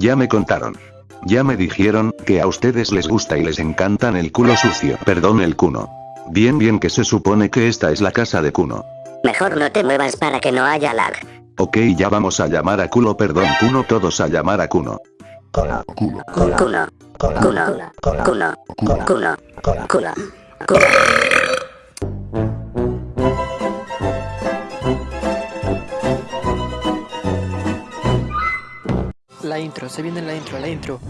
Ya me contaron. Ya me dijeron que a ustedes les gusta y les encantan el culo sucio. Perdón el cuno. Bien bien que se supone que esta es la casa de Kuno. Mejor no te muevas para que no haya lag. Ok ya vamos a llamar a culo perdón Kuno todos a llamar a Kuno. Cuno, cuno, cuno, cuno, cuno, cuno, cuno, cuno, cuno. La intro, se viene la intro, la intro.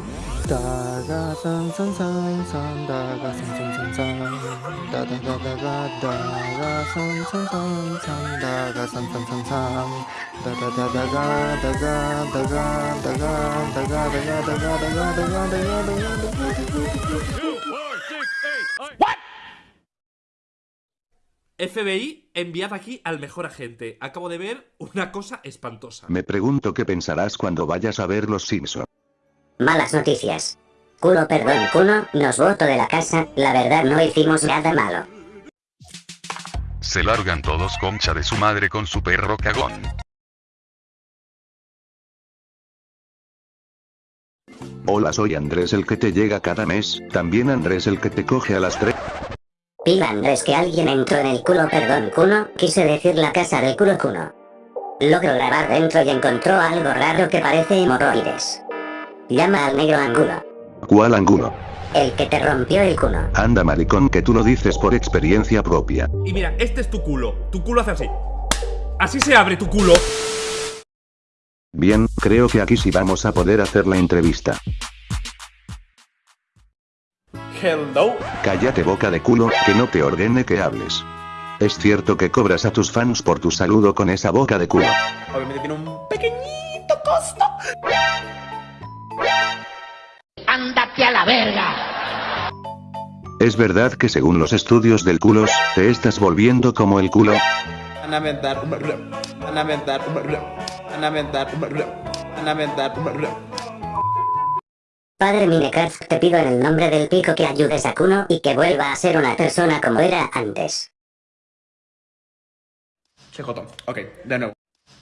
FBI, enviad aquí al mejor agente. Acabo de ver una cosa espantosa. Me pregunto qué pensarás cuando vayas a ver Los Simpson. Malas noticias. Culo perdón cuno, nos voto de la casa, la verdad no hicimos nada malo. Se largan todos concha de su madre con su perro cagón. Hola soy Andrés el que te llega cada mes, también Andrés el que te coge a las 3. Pila Andrés que alguien entró en el culo perdón cuno, quise decir la casa del culo cuno. Logro grabar dentro y encontró algo raro que parece hemorroides. Llama al negro angulo. ¿Cuál ángulo? El que te rompió el cuno. Anda maricón que tú lo dices por experiencia propia. Y mira, este es tu culo. Tu culo hace así. Así se abre tu culo. Bien, creo que aquí sí vamos a poder hacer la entrevista. Hello. Cállate boca de culo, que no te ordene que hables. Es cierto que cobras a tus fans por tu saludo con esa boca de culo. Obviamente tiene un pequeñito costo. ¡Ándate a la verga! Es verdad que según los estudios del culos, te estás volviendo como el culo. Anamentar, anamentar, anamentar, anamentar. Padre Minecraft te pido en el nombre del pico que ayudes a Kuno y que vuelva a ser una persona como era antes. CJ, ok, de nuevo.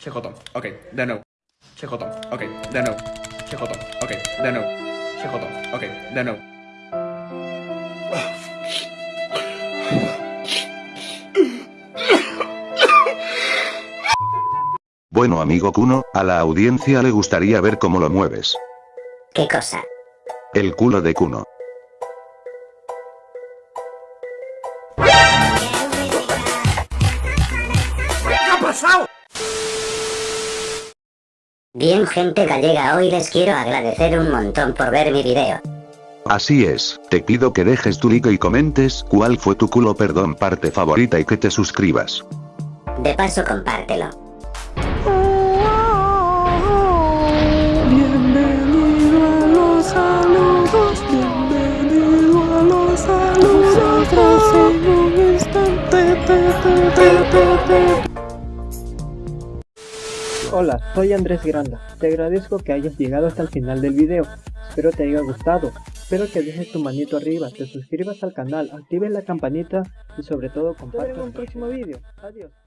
CJ, ok, de nuevo. CJ, ok, de nuevo. CJ, ok, de nuevo. CJ, ok, de nuevo. Bueno amigo Kuno, a la audiencia le gustaría ver cómo lo mueves. ¿Qué cosa? El culo de Kuno. ¿Qué ha pasado? Bien gente gallega hoy les quiero agradecer un montón por ver mi video. Así es, te pido que dejes tu like y comentes cuál fue tu culo perdón parte favorita y que te suscribas. De paso compártelo. Hola, soy Andrés Granda. Te agradezco que hayas llegado hasta el final del video. Espero te haya gustado. Espero que dejes tu manito arriba, te suscribas al canal, actives la campanita y sobre todo compartas en un próximo video. Adiós.